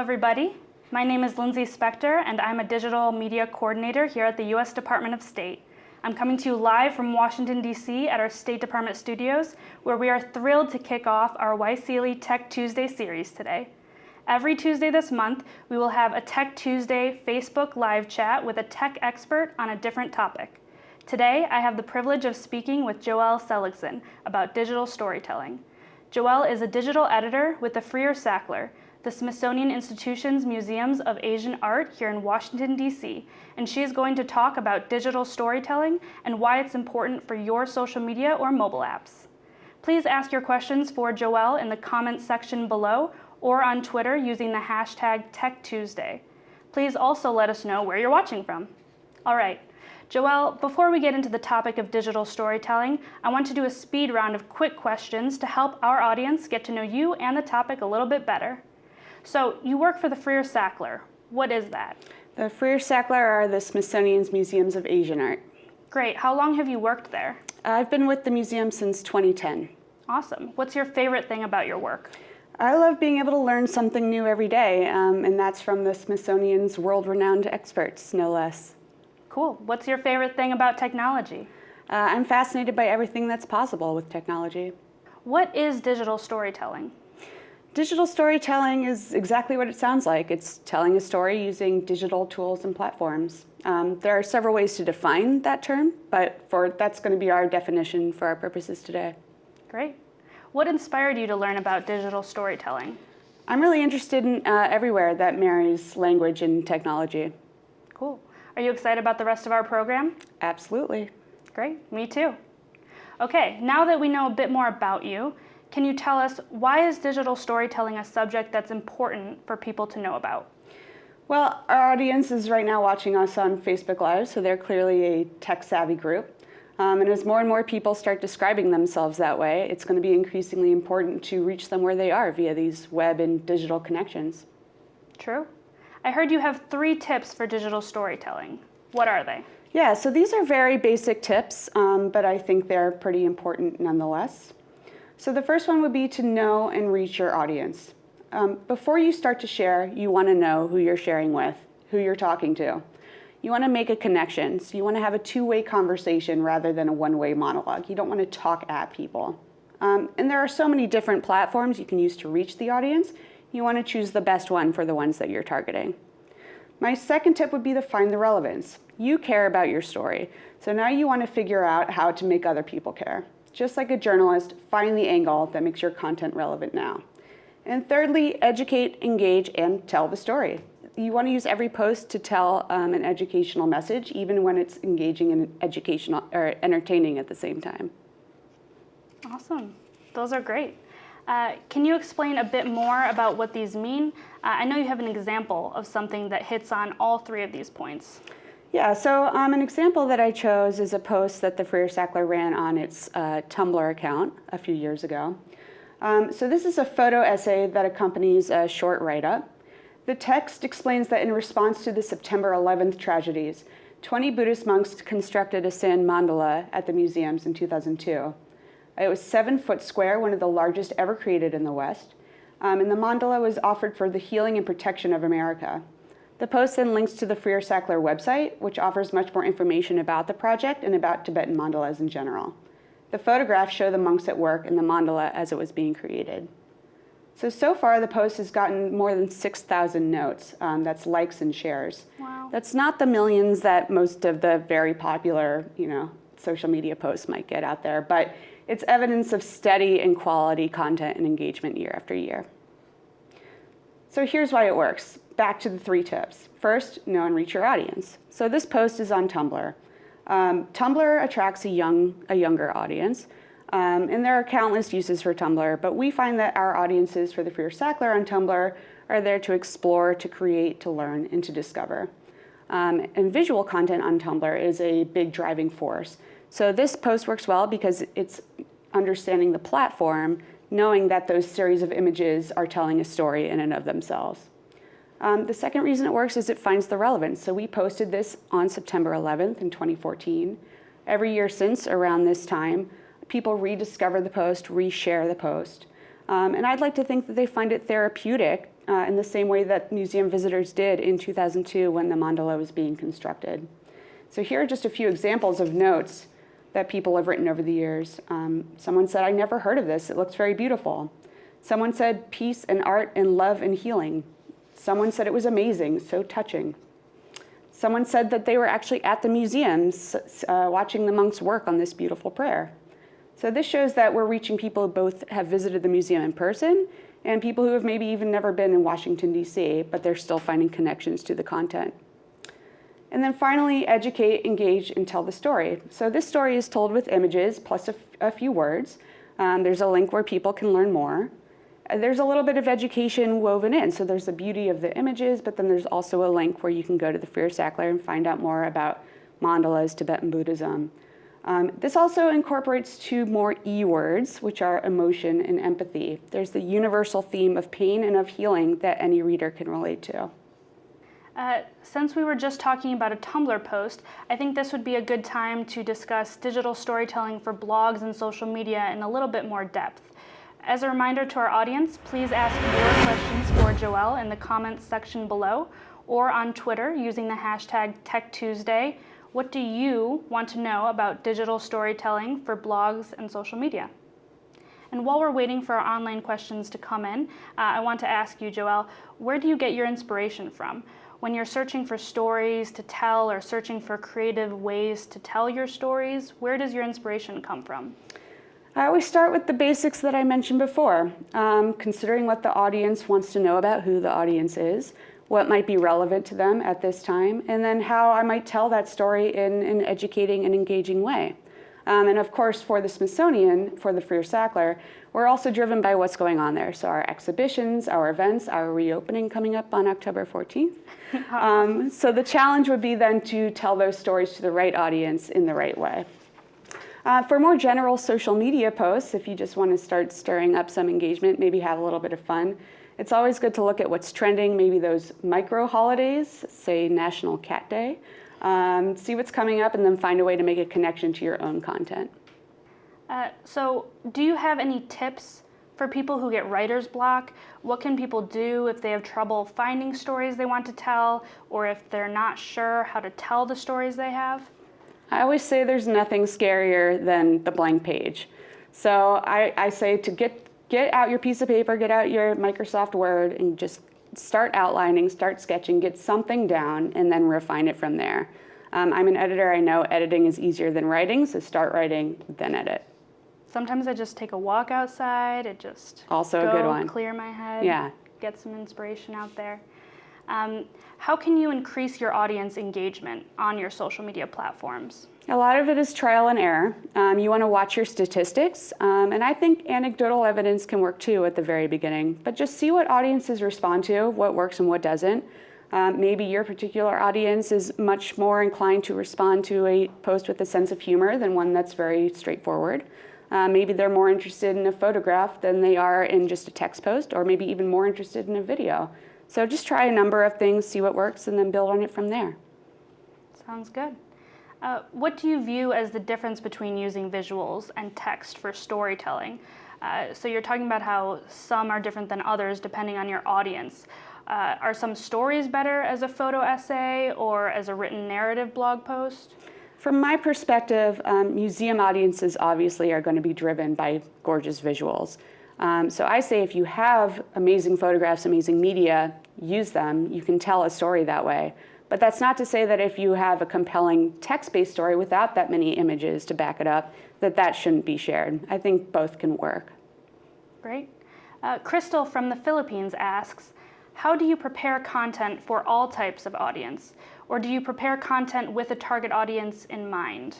Everybody. My name is Lindsay Spector, and I'm a digital media coordinator here at the U.S. Department of State. I'm coming to you live from Washington, D.C. at our State Department studios, where we are thrilled to kick off our YSEALI Tech Tuesday series today. Every Tuesday this month, we will have a Tech Tuesday Facebook live chat with a tech expert on a different topic. Today, I have the privilege of speaking with Joelle Seligson about digital storytelling. Joelle is a digital editor with the Freer Sackler, the Smithsonian Institution's Museums of Asian Art here in Washington, D.C., and she is going to talk about digital storytelling and why it's important for your social media or mobile apps. Please ask your questions for Joelle in the comments section below or on Twitter using the hashtag TechTuesday. Please also let us know where you're watching from. All right, Joelle, before we get into the topic of digital storytelling, I want to do a speed round of quick questions to help our audience get to know you and the topic a little bit better. So you work for the Freer Sackler. What is that? The Freer Sackler are the Smithsonian's Museums of Asian Art. Great. How long have you worked there? I've been with the museum since 2010. Awesome. What's your favorite thing about your work? I love being able to learn something new every day, um, and that's from the Smithsonian's world-renowned experts, no less. Cool. What's your favorite thing about technology? Uh, I'm fascinated by everything that's possible with technology. What is digital storytelling? Digital storytelling is exactly what it sounds like. It's telling a story using digital tools and platforms. Um, there are several ways to define that term, but for that's going to be our definition for our purposes today. Great. What inspired you to learn about digital storytelling? I'm really interested in uh, everywhere that marries language and technology. Cool. Are you excited about the rest of our program? Absolutely. Great, me too. Okay, now that we know a bit more about you, can you tell us why is digital storytelling a subject that's important for people to know about? Well, our audience is right now watching us on Facebook Live, so they're clearly a tech-savvy group. Um, and as more and more people start describing themselves that way, it's going to be increasingly important to reach them where they are via these web and digital connections. True. I heard you have three tips for digital storytelling. What are they? Yeah, so these are very basic tips, um, but I think they're pretty important nonetheless. So the first one would be to know and reach your audience. Um, before you start to share, you want to know who you're sharing with, who you're talking to. You want to make a connection. So you want to have a two-way conversation rather than a one-way monologue. You don't want to talk at people. Um, and there are so many different platforms you can use to reach the audience. You want to choose the best one for the ones that you're targeting. My second tip would be to find the relevance. You care about your story. So now you want to figure out how to make other people care. Just like a journalist, find the angle that makes your content relevant now. And thirdly, educate, engage, and tell the story you want to use every post to tell um, an educational message, even when it's engaging and educational or entertaining at the same time. Awesome. Those are great. Uh, can you explain a bit more about what these mean? Uh, I know you have an example of something that hits on all three of these points. Yeah, so um, an example that I chose is a post that the Freer Sackler ran on its uh, Tumblr account a few years ago. Um, so this is a photo essay that accompanies a short write-up. The text explains that in response to the September 11th tragedies, 20 Buddhist monks constructed a sand mandala at the museums in 2002. It was seven foot square, one of the largest ever created in the West. Um, and the mandala was offered for the healing and protection of America. The post then links to the Freer Sackler website, which offers much more information about the project and about Tibetan mandalas in general. The photographs show the monks at work in the mandala as it was being created. So, so far the post has gotten more than 6,000 notes. Um, that's likes and shares. Wow. That's not the millions that most of the very popular, you know, social media posts might get out there, but it's evidence of steady and quality content and engagement year after year. So here's why it works. Back to the three tips. First, know and reach your audience. So this post is on Tumblr. Um, Tumblr attracts a, young, a younger audience. Um, and there are countless uses for Tumblr, but we find that our audiences for the Freer Sackler on Tumblr are there to explore, to create, to learn, and to discover. Um, and visual content on Tumblr is a big driving force. So this post works well because it's understanding the platform, knowing that those series of images are telling a story in and of themselves. Um, the second reason it works is it finds the relevance. So we posted this on September 11th in 2014. Every year since around this time, people rediscover the post, reshare the post. Um, and I'd like to think that they find it therapeutic uh, in the same way that museum visitors did in 2002 when the mandala was being constructed. So here are just a few examples of notes that people have written over the years. Um, someone said, I never heard of this. It looks very beautiful. Someone said, peace and art and love and healing. Someone said it was amazing, so touching. Someone said that they were actually at the museums uh, watching the monks work on this beautiful prayer. So this shows that we're reaching people who both have visited the museum in person and people who have maybe even never been in Washington, D.C., but they're still finding connections to the content. And then finally, educate, engage, and tell the story. So this story is told with images plus a, few words. Um, there's a link where people can learn more. There's a little bit of education woven in. So there's the beauty of the images, but then there's also a link where you can go to the Freer Sackler and find out more about mandalas, Tibetan Buddhism. Um, this also incorporates two more E words, which are emotion and empathy. There's the universal theme of pain and of healing that any reader can relate to. Uh, since we were just talking about a Tumblr post, I think this would be a good time to discuss digital storytelling for blogs and social media in a little bit more depth. As a reminder to our audience, please ask your questions for Joelle in the comments section below or on Twitter using the hashtag TechTuesday. What do you want to know about digital storytelling for blogs and social media? And while we're waiting for our online questions to come in, uh, I want to ask you, Joelle, where do you get your inspiration from? when you're searching for stories to tell or searching for creative ways to tell your stories, where does your inspiration come from? I always start with the basics that I mentioned before, um, considering what the audience wants to know about who the audience is, what might be relevant to them at this time, and then how I might tell that story in an educating and engaging way. Um, and of course, for the Smithsonian, for the Freer Sackler, we're also driven by what's going on there. So our exhibitions, our events, our reopening coming up on October 14th. Um, so the challenge would be then to tell those stories to the right audience in the right way. Uh, for more general social media posts, if you just want to start stirring up some engagement, maybe have a little bit of fun, it's always good to look at what's trending, maybe those micro holidays, say National Cat Day, um, see what's coming up and then find a way to make a connection to your own content. Uh, so do you have any tips for people who get writer's block? What can people do if they have trouble finding stories they want to tell or if they're not sure how to tell the stories they have? I always say there's nothing scarier than the blank page. So I, I say to get, get out your piece of paper, get out your Microsoft Word and just start outlining, start sketching, get something down, and then refine it from there. Um, I'm an editor, I know editing is easier than writing, so start writing, then edit. Sometimes I just take a walk outside, it just also a good one. clear my head, yeah. get some inspiration out there. Um, how can you increase your audience engagement on your social media platforms? A lot of it is trial and error. Um, you want to watch your statistics, um, and I think anecdotal evidence can work too at the very beginning. But just see what audiences respond to, what works and what doesn't. Um, maybe your particular audience is much more inclined to respond to a post with a sense of humor than one that's very straightforward. Uh, maybe they're more interested in a photograph than they are in just a text post, or maybe even more interested in a video. So just try a number of things, see what works, and then build on it from there. Sounds good. Uh, what do you view as the difference between using visuals and text for storytelling? Uh, so you're talking about how some are different than others depending on your audience. Uh, are some stories better as a photo essay or as a written narrative blog post? From my perspective, um, museum audiences obviously are going to be driven by gorgeous visuals. Um, so I say if you have amazing photographs, amazing media, use them. You can tell a story that way. But that's not to say that if you have a compelling text-based story without that many images to back it up, that that shouldn't be shared. I think both can work. Great. Uh, Crystal from the Philippines asks, how do you prepare content for all types of audience? Or do you prepare content with a target audience in mind?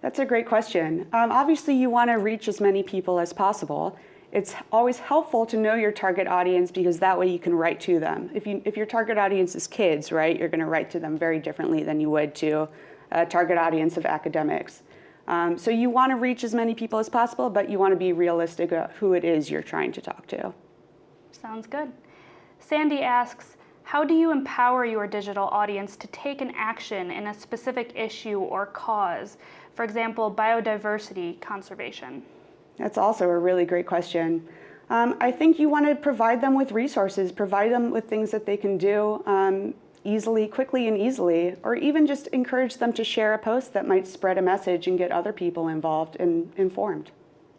That's a great question. Um, obviously, you want to reach as many people as possible. It's always helpful to know your target audience because that way you can write to them. If, you, if your target audience is kids, right, you're going to write to them very differently than you would to a target audience of academics. Um, so you want to reach as many people as possible, but you want to be realistic about who it is you're trying to talk to. Sounds good. Sandy asks, how do you empower your digital audience to take an action in a specific issue or cause? For example, biodiversity conservation. That's also a really great question. Um, I think you want to provide them with resources, provide them with things that they can do um, easily, quickly and easily, or even just encourage them to share a post that might spread a message and get other people involved and informed.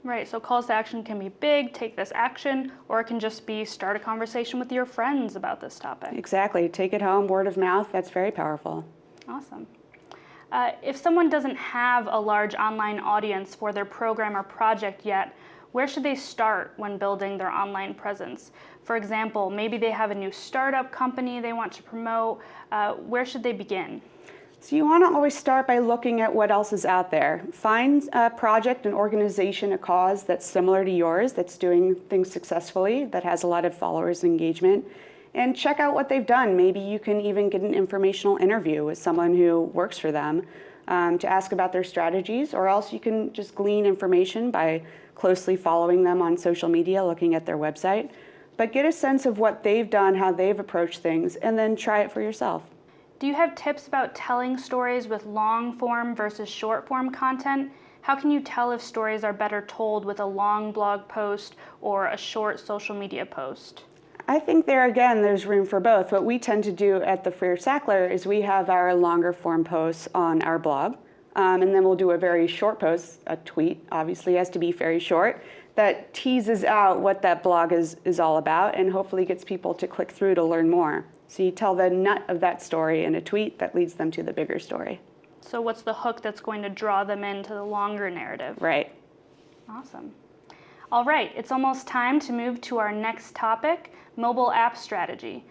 Right, so calls to action can be big, take this action, or it can just be start a conversation with your friends about this topic. Exactly. Take it home, word of mouth, that's very powerful. Awesome. Uh, if someone doesn't have a large online audience for their program or project yet, where should they start when building their online presence? For example, maybe they have a new startup company they want to promote. Uh, where should they begin? So you want to always start by looking at what else is out there. Find a project, an organization, a cause that's similar to yours, that's doing things successfully, that has a lot of followers engagement, and check out what they've done. Maybe you can even get an informational interview with someone who works for them um, to ask about their strategies, or else you can just glean information by closely following them on social media, looking at their website. But get a sense of what they've done, how they've approached things, and then try it for yourself. Do you have tips about telling stories with long form versus short form content? How can you tell if stories are better told with a long blog post or a short social media post? I think there again, there's room for both. What we tend to do at the Freer Sackler is we have our longer form posts on our blog, um, and then we'll do a very short post, a tweet, obviously has to be very short, that teases out what that blog is, is all about and hopefully gets people to click through to learn more. So you tell the nut of that story in a tweet that leads them to the bigger story. So what's the hook that's going to draw them into the longer narrative? Right. Awesome. All right, it's almost time to move to our next topic, mobile app strategy.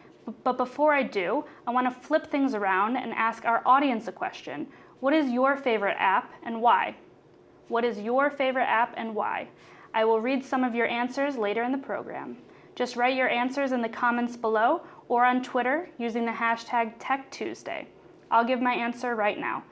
But before I do, I want to flip things around and ask our audience a question. What is your favorite app and why? What is your favorite app and why? I will read some of your answers later in the program. Just write your answers in the comments below or on Twitter using the hashtag TechTuesday. I'll give my answer right now.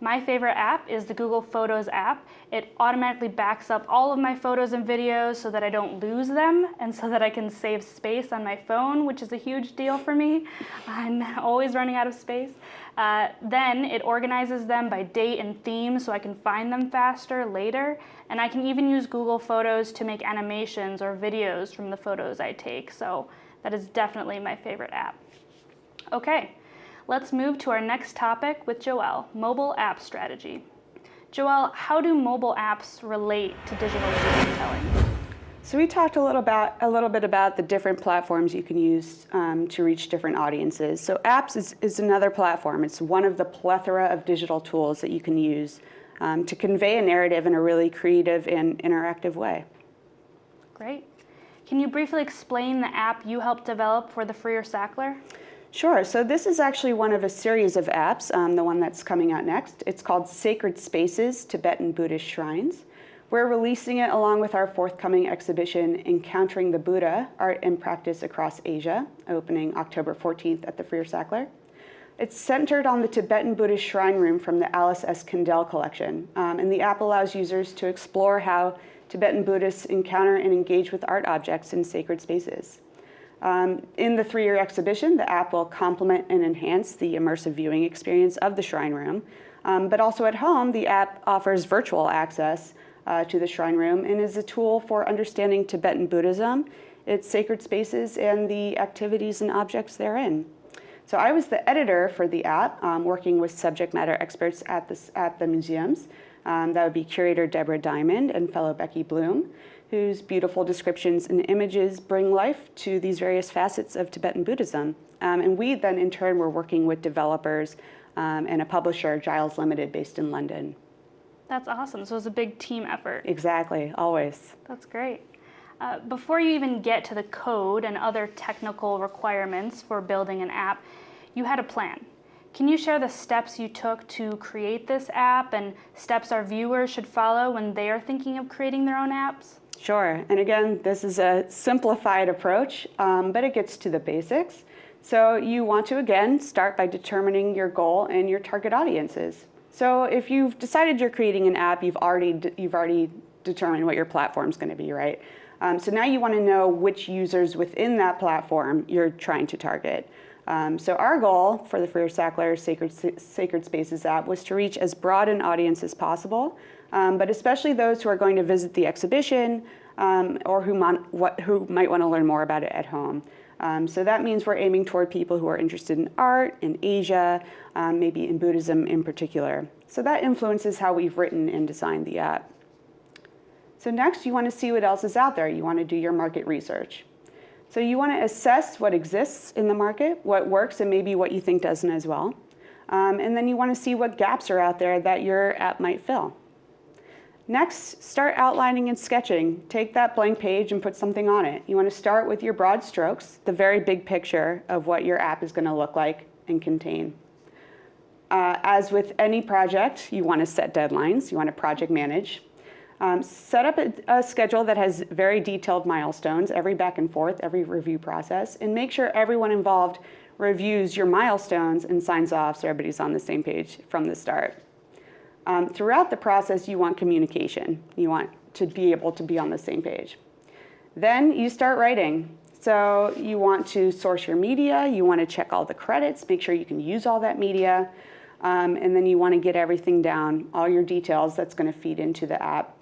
My favorite app is the Google Photos app. It automatically backs up all of my photos and videos so that I don't lose them and so that I can save space on my phone, which is a huge deal for me. I'm always running out of space. Uh, then it organizes them by date and theme so I can find them faster later. And I can even use Google Photos to make animations or videos from the photos I take. So that is definitely my favorite app. Okay, let's move to our next topic with Joelle, mobile app strategy. Joelle, how do mobile apps relate to digital storytelling? So we talked a little about a little bit about the different platforms you can use um, to reach different audiences. So apps is, is another platform. It's one of the plethora of digital tools that you can use um, to convey a narrative in a really creative and interactive way. Great. Can you briefly explain the app you helped develop for the Freer Sackler? Sure. So this is actually one of a series of apps, um, the one that's coming out next. It's called Sacred Spaces, Tibetan Buddhist Shrines. We're releasing it along with our forthcoming exhibition, Encountering the Buddha, Art and Practice Across Asia, opening October 14th at the Freer Sackler. It's centered on the Tibetan Buddhist shrine room from the Alice S. Kandell collection. Um, and the app allows users to explore how Tibetan Buddhists encounter and engage with art objects in sacred spaces. Um, in the three-year exhibition, the app will complement and enhance the immersive viewing experience of the shrine room. Um, but also at home, the app offers virtual access uh, to the shrine room and is a tool for understanding Tibetan Buddhism, its sacred spaces, and the activities and objects therein. So I was the editor for the app, um, working with subject matter experts at, this, at the museums. Um, that would be curator Deborah Diamond and fellow Becky Bloom, whose beautiful descriptions and images bring life to these various facets of Tibetan Buddhism. Um, and we then in turn were working with developers um, and a publisher, Giles Limited, based in London. That's awesome. So it was a big team effort. Exactly, always. That's great. Uh, before you even get to the code and other technical requirements for building an app, you had a plan. Can you share the steps you took to create this app and steps our viewers should follow when they are thinking of creating their own apps? Sure, and again, this is a simplified approach, um, but it gets to the basics. So you want to, again, start by determining your goal and your target audiences. So if you've decided you're creating an app, you've already, you've already determined what your platform's gonna be, right? Um, so now you wanna know which users within that platform you're trying to target. Um, so our goal for the Freer Sackler Sacred, Sacred Spaces app was to reach as broad an audience as possible, um, but especially those who are going to visit the exhibition um, or who, what, who might want to learn more about it at home. Um, so that means we're aiming toward people who are interested in art, in Asia, um, maybe in Buddhism in particular. So that influences how we've written and designed the app. So next, you want to see what else is out there. You want to do your market research. So you want to assess what exists in the market, what works, and maybe what you think doesn't as well. Um, and then you want to see what gaps are out there that your app might fill. Next, start outlining and sketching. Take that blank page and put something on it. You want to start with your broad strokes, the very big picture of what your app is going to look like and contain. Uh, as with any project, you want to set deadlines. You want to project manage. Um, set up a, a, schedule that has very detailed milestones, every back and forth, every review process, and make sure everyone involved reviews your milestones and signs off so everybody's on the same page from the start. Um, throughout the process, you want communication. You want to be able to be on the same page. Then you start writing. So you want to source your media, you want to check all the credits, make sure you can use all that media, um, and then you want to get everything down, all your details that's going to feed into the app.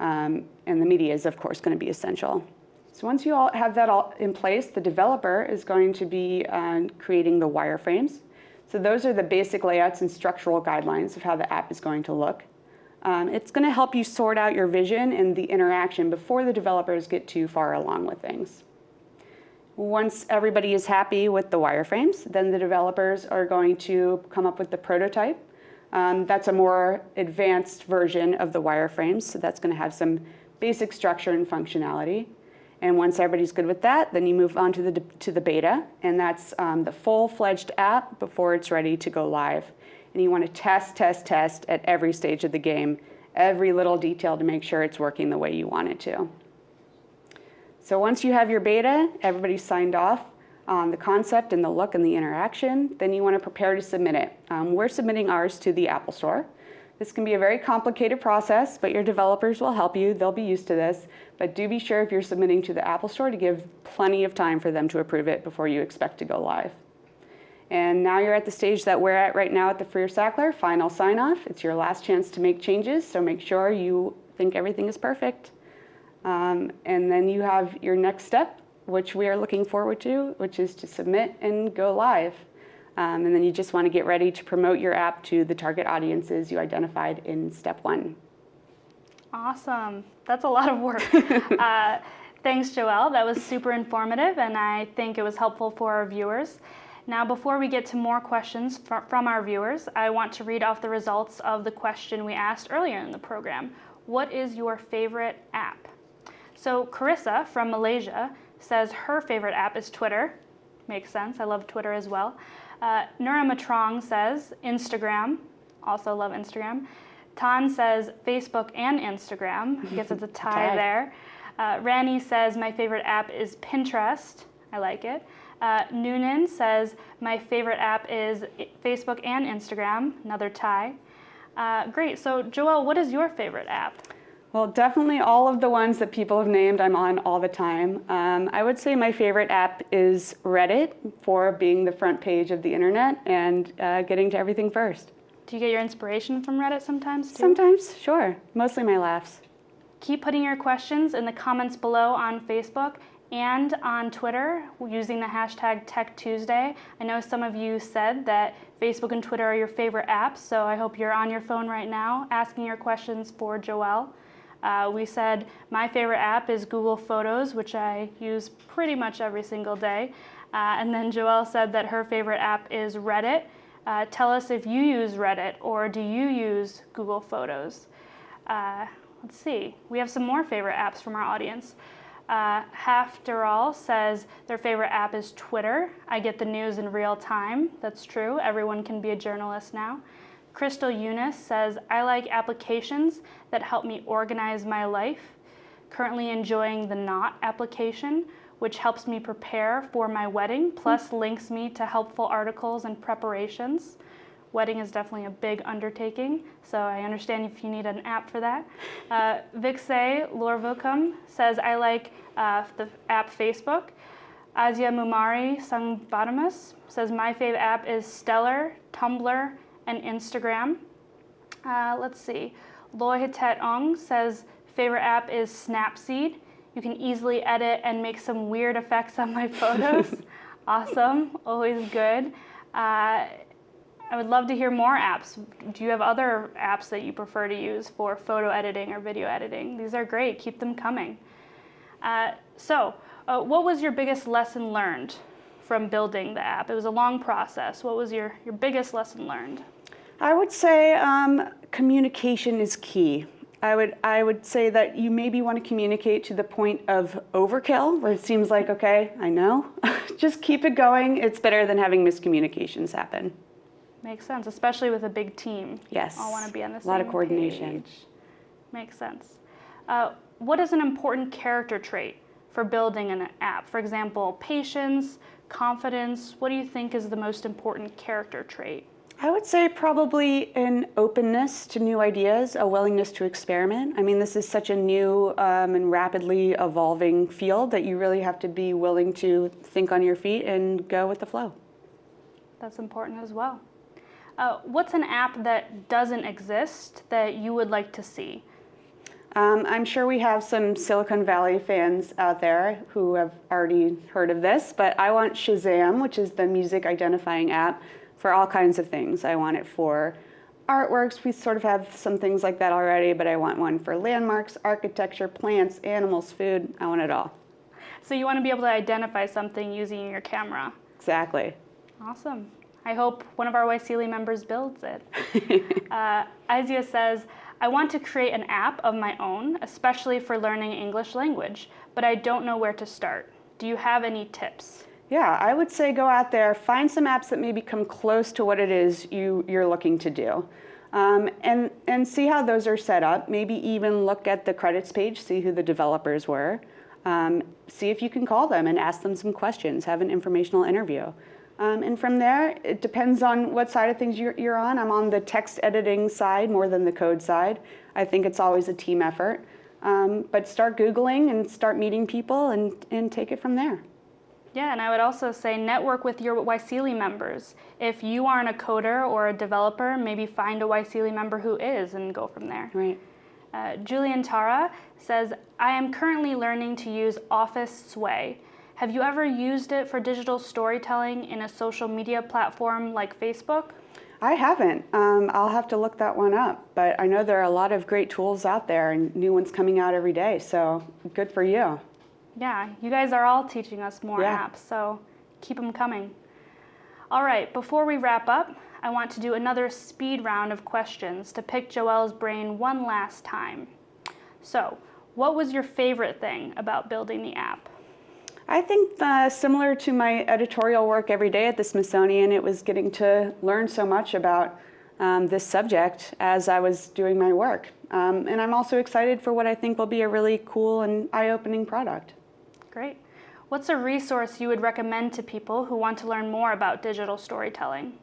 Um, and the media is, of course, going to be essential. So once you all have that all in place, the developer is going to be uh, creating the wireframes. So those are the basic layouts and structural guidelines of how the app is going to look. Um, it's going to help you sort out your vision and the interaction before the developers get too far along with things. Once everybody is happy with the wireframes, then the developers are going to come up with the prototype. Um, that's a more advanced version of the wireframes, so that's going to have some basic structure and functionality. And once everybody's good with that, then you move on to the, to the beta, and that's um, the full-fledged app before it's ready to go live. And you want to test, test, test at every stage of the game, every little detail to make sure it's working the way you want it to. So once you have your beta, everybody's signed off on the concept and the look and the interaction, then you want to prepare to submit it. Um, we're submitting ours to the Apple Store. This can be a very complicated process, but your developers will help you. They'll be used to this. But do be sure if you're submitting to the Apple Store to give plenty of time for them to approve it before you expect to go live. And now you're at the stage that we're at right now at the Freer Sackler, final sign off. It's your last chance to make changes, so make sure you think everything is perfect. Um, and then you have your next step, which we are looking forward to, which is to submit and go live. Um, and then you just want to get ready to promote your app to the target audiences you identified in step one. Awesome. That's a lot of work. uh, thanks, Joelle. That was super informative, and I think it was helpful for our viewers. Now, before we get to more questions fr from our viewers, I want to read off the results of the question we asked earlier in the program. What is your favorite app? So Carissa from Malaysia says her favorite app is Twitter. Makes sense. I love Twitter as well. Uh, Nura Matrong says Instagram. Also love Instagram. Tan says Facebook and Instagram. I guess it's a tie there. Uh, Rani says my favorite app is Pinterest. I like it. Uh, Noonan says my favorite app is Facebook and Instagram. Another tie. Uh, great. So Joelle, what is your favorite app? Well, definitely all of the ones that people have named I'm on all the time. Um, I would say my favorite app is Reddit for being the front page of the internet and uh, getting to everything first. Do you get your inspiration from Reddit sometimes too? Sometimes, sure. Mostly my laughs. Keep putting your questions in the comments below on Facebook and on Twitter using the hashtag TechTuesday. I know some of you said that Facebook and Twitter are your favorite apps, so I hope you're on your phone right now asking your questions for Joelle. Uh, we said my favorite app is Google Photos, which I use pretty much every single day. Uh, and then Joelle said that her favorite app is Reddit. Uh, tell us if you use Reddit or do you use Google Photos? Uh, let's see, we have some more favorite apps from our audience. Uh, After All says their favorite app is Twitter. I get the news in real time. That's true. Everyone can be a journalist now. Crystal Eunice says, I like applications that help me organize my life. Currently enjoying the Knot application, which helps me prepare for my wedding, plus links me to helpful articles and preparations. Wedding is definitely a big undertaking, so I understand if you need an app for that. Uh, Vixay Lorvukum says, I like uh, the app Facebook. Azia Mumari Sangbadamas says, my favorite app is Stellar, Tumblr, and Instagram. Uh, let's see. Loy Hitet Ong says favorite app is Snapseed. You can easily edit and make some weird effects on my photos. awesome, always good. Uh, I would love to hear more apps. Do you have other apps that you prefer to use for photo editing or video editing? These are great, keep them coming. Uh, so, uh, what was your biggest lesson learned from building the app? It was a long process. What was your, your biggest lesson learned? I would say um, communication is key. I would, I would say that you maybe want to communicate to the point of overkill, where it seems like, okay, I know, just keep it going. It's better than having miscommunications happen. Makes sense, especially with a big team. Yes. All want to be on the A same lot of coordination. page. Makes sense. Uh, what is an important character trait for building an app? For example, patience, confidence. What do you think is the most important character trait? I would say probably an openness to new ideas, a willingness to experiment. I mean, this is such a new um, and rapidly evolving field that you really have to be willing to think on your feet and go with the flow. That's important as well. Uh, what's an app that doesn't exist that you would like to see? Um, I'm sure we have some Silicon Valley fans out there who have already heard of this, but I want Shazam, which is the music identifying app, for all kinds of things. I want it for artworks. We sort of have some things like that already, but I want one for landmarks, architecture, plants, animals, food. I want it all. So you want to be able to identify something using your camera. Exactly. Awesome. I hope one of our YSEALI members builds it. uh, Izia says, I want to create an app of my own, especially for learning English language, but I don't know where to start. Do you have any tips? Yeah, I would say go out there, find some apps that maybe come close to what it is you, you're looking to do. Um, and, and see how those are set up. Maybe even look at the credits page, see who the developers were. Um, see if you can call them and ask them some questions, have an informational interview. Um, and from there, it depends on what side of things you're, you're, on. I'm on the text editing side more than the code side. I think it's always a team effort. Um, but start Googling and start meeting people and, and take it from there. Yeah, and I would also say network with your YSEALI members. If you aren't a coder or a developer, maybe find a YSEALI member who is and go from there. Right. Uh, Julian Tara says, I am currently learning to use Office Sway. Have you ever used it for digital storytelling in a social media platform like Facebook? I haven't. Um, I'll have to look that one up. But I know there are a lot of great tools out there and new ones coming out every day. So good for you. Yeah, you guys are all teaching us more Yeah. apps, so keep them coming. All right, before we wrap up, I want to do another speed round of questions to pick Joelle's brain one last time. So, what was your favorite thing about building the app? I think uh, similar to my editorial work every day at the Smithsonian, it was getting to learn so much about um, this subject as I was doing my work. Um, and I'm also excited for what I think will be a really cool and eye-opening product. Great. What's a resource you would recommend to people who want to learn more about digital storytelling?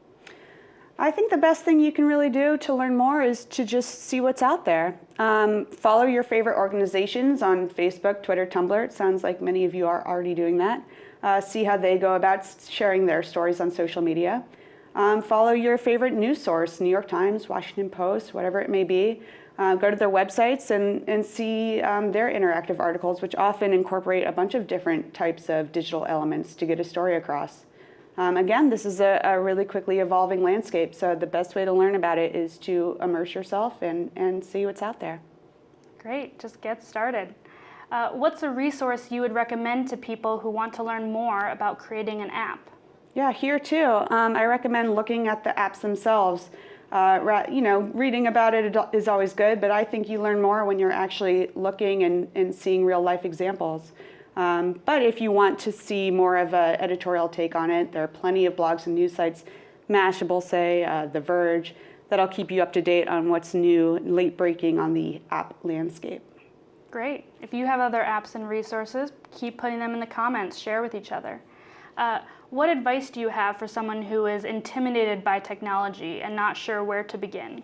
I think the best thing you can really do to learn more is to just see what's out there. Um, follow your favorite organizations on Facebook, Twitter, Tumblr. It sounds like many of you are already doing that. Uh, see how they go about sharing their stories on social media. Um, follow your favorite news source, New York Times, Washington Post, whatever it may be. Uh, go to their websites and, and see um, their interactive articles, which often incorporate a bunch of different types of digital elements to get a story across. Um, again, this is a, a, really quickly evolving landscape, so the best way to learn about it is to immerse yourself and, and see what's out there. Great, just get started. Uh, what's a resource you would recommend to people who want to learn more about creating an app? Yeah, here too. Um, I recommend looking at the apps themselves. Uh, you know, reading about it is always good, but I think you learn more when you're actually looking and, and seeing real life examples. Um, but if you want to see more of an editorial take on it, there are plenty of blogs and news sites, Mashable, say, uh, The Verge, that'll keep you up to date on what's new, and late breaking on the app landscape. Great. If you have other apps and resources, keep putting them in the comments, share with each other. Uh, what advice do you have for someone who is intimidated by technology and not sure where to begin?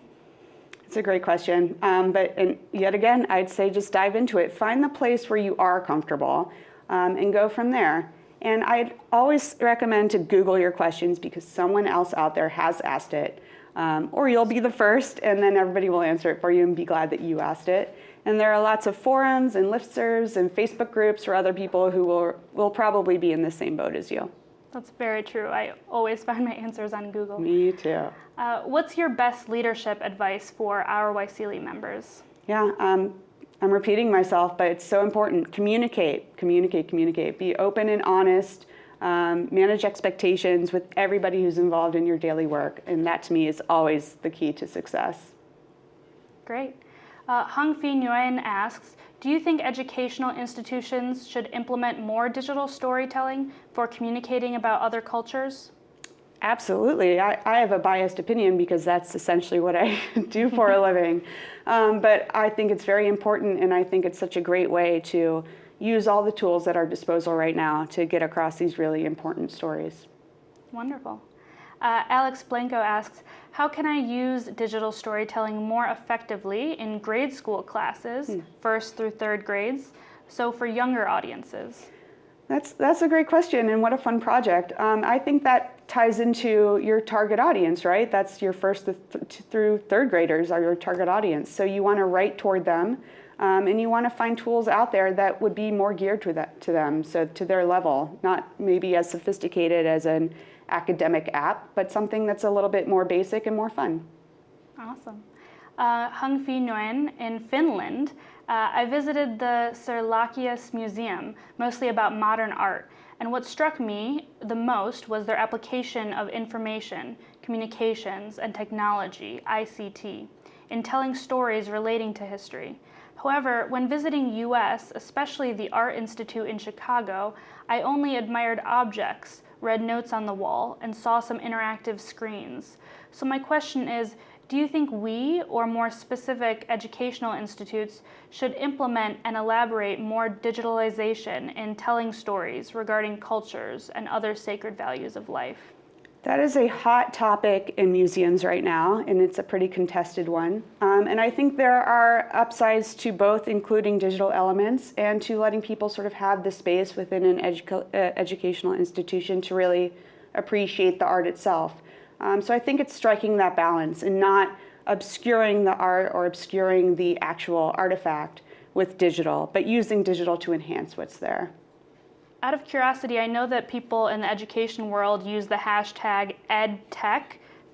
It's a great question. Um, but and yet again, I'd say just dive into it. Find the place where you are comfortable um, and go from there. And I'd always recommend to Google your questions because someone else out there has asked it. Um, or you'll be the first and then everybody will answer it for you and be glad that you asked it. And there are lots of forums and listservs and Facebook groups for other people who will, will probably be in the same boat as you. That's very true. I always find my answers on Google. Me too. Uh, what's your best leadership advice for our YSEALI members? Yeah, um, I'm repeating myself, but it's so important. Communicate, communicate, communicate. Be open and honest. Um, manage expectations with everybody who's involved in your daily work. And that to me is always the key to success. Great. Uh, Hung Fi Nguyen asks, do you think educational institutions should implement more digital storytelling for communicating about other cultures? Absolutely. I, I have a biased opinion because that's essentially what I do for a living. Um, but I think it's very important and I think it's such a great way to use all the tools at our disposal right now to get across these really important stories. Wonderful. Uh, Alex Blanco asks, how can I use digital storytelling more effectively in grade school classes, hmm. first through third grades, so for younger audiences? That's, that's a great question and what a fun project. Um, I think that ties into your target audience, right? That's your first th through third graders are your target audience. So you want to write toward them um, and you want to find tools out there that would be more geared to, that, to them, so to their level, not maybe as sophisticated as an academic app, but something that's a little bit more basic and more fun. Awesome. Uh, Hung Fi Nguyen in Finland, uh, I visited the Serlachius Museum, mostly about modern art. And what struck me the most was their application of information, communications, and technology, ICT, in telling stories relating to history. However, when visiting US, especially the Art Institute in Chicago, I only admired objects, read notes on the wall, and saw some interactive screens. So my question is, do you think we, or more specific educational institutes, should implement and elaborate more digitalization in telling stories regarding cultures and other sacred values of life? That is a hot topic in museums right now, and it's a pretty contested one. Um, and I think there are upsides to both including digital elements and to letting people sort of have the space within an uh, educational institution to really appreciate the art itself. Um, so I think it's striking that balance and not obscuring the art or obscuring the actual artifact with digital, but using digital to enhance what's there. Out of curiosity, I know that people in the education world use the hashtag EdTech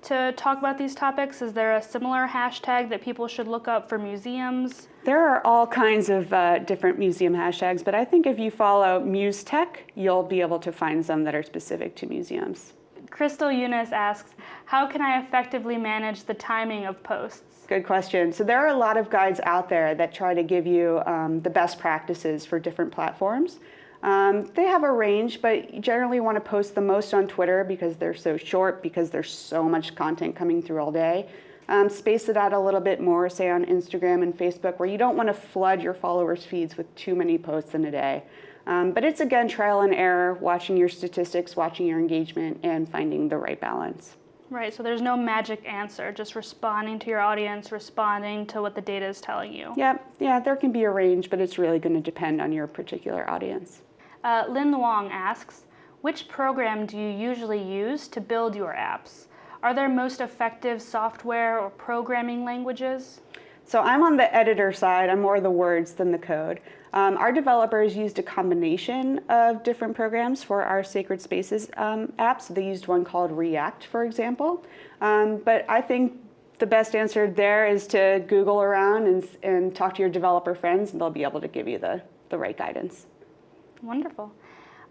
to talk about these topics. Is there a similar hashtag that people should look up for museums? There are all kinds of uh, different museum hashtags, but I think if you follow MuseTech, you'll be able to find some that are specific to museums. Crystal Eunice asks, how can I effectively manage the timing of posts? Good question. So there are a lot of guides out there that try to give you um, the best practices for different platforms. Um, they have a range, but you generally want to post the most on Twitter because they're so short, because there's so much content coming through all day. Um, space it out a little bit more, say on Instagram and Facebook, where you don't want to flood your followers' feeds with too many posts in a day. Um, but it's again trial and error, watching your statistics, watching your engagement, and finding the right balance. Right, so there's no magic answer, just responding to your audience, responding to what the data is telling you. Yeah, yeah, there can be a range, but it's really going to depend on your particular audience. Uh, Lin Wong asks, which program do you usually use to build your apps? Are there most effective software or programming languages? So I'm on the editor side, I'm more the words than the code. Um, our developers used a combination of different programs for our Sacred Spaces um, apps. They used one called React, for example. Um, but I think the best answer there is to Google around and, and talk to your developer friends, and they'll be able to give you the, the right guidance. Wonderful.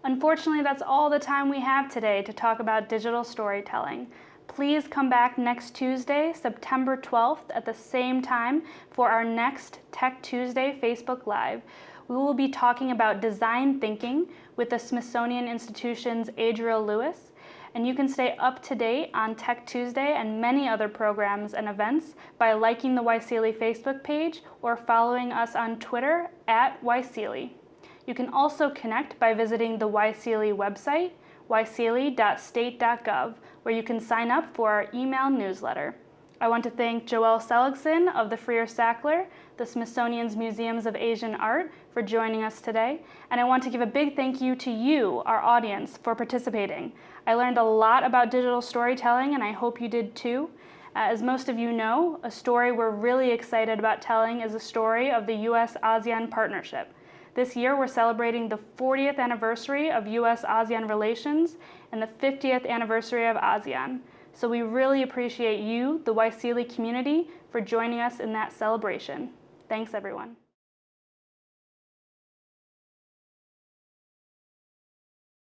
Unfortunately, that's all the time we have today to talk about digital storytelling. Please come back next Tuesday, September 12th at the same time for our next Tech Tuesday Facebook Live. We will be talking about design thinking with the Smithsonian Institution's Adriel Lewis, and you can stay up to date on Tech Tuesday and many other programs and events by liking the YSEALI Facebook page or following us on Twitter at YSEALI. You can also connect by visiting the YSEALI website, yseali.state.gov, where you can sign up for our email newsletter. I want to thank Joelle Seligson of the Freer Sackler, the Smithsonian's Museums of Asian Art, for joining us today. And I want to give a big thank you to you, our audience, for participating. I learned a lot about digital storytelling, and I hope you did too. Uh, as most of you know, a story we're really excited about telling is the story of the US ASEAN partnership. This year, we're celebrating the 40th anniversary of US ASEAN relations and the 50th anniversary of ASEAN. So we really appreciate you, the Waisili community, for joining us in that celebration. Thanks, everyone.